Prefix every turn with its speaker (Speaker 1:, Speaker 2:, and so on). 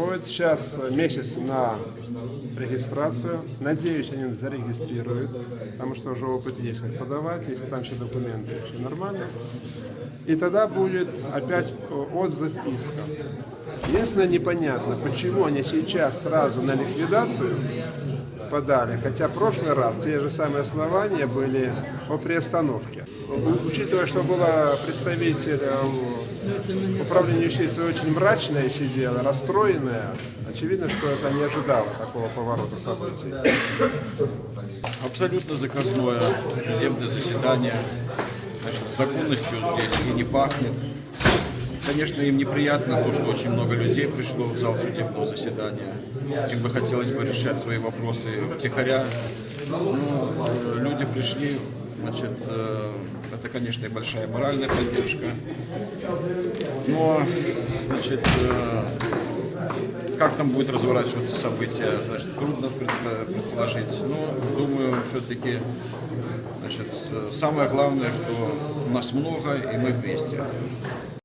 Speaker 1: Уходит сейчас месяц на регистрацию. Надеюсь, они зарегистрируют, потому что уже опыт есть, как подавать, если там все документы все нормально. И тогда будет опять отзыв иска. Единственное, непонятно, почему они сейчас сразу на ликвидацию подали, хотя в прошлый раз те же самые основания были по приостановке. Учитывая, что было представителем управления юстиции очень мрачная сидела, расстроенная, очевидно, что это не ожидало такого поворота событий.
Speaker 2: Абсолютно заказное судебное заседание. Значит, законностью здесь и не пахнет. Конечно, им неприятно то, что очень много людей пришло в зал судебного заседания. Им бы хотелось бы решать свои вопросы втихаря. Э, люди пришли, значит, э, это, конечно, и большая моральная поддержка. Но, значит, э, как там будет разворачиваться события, значит, трудно предположить. Но, думаю, все-таки, значит, самое главное, что нас много, и мы вместе.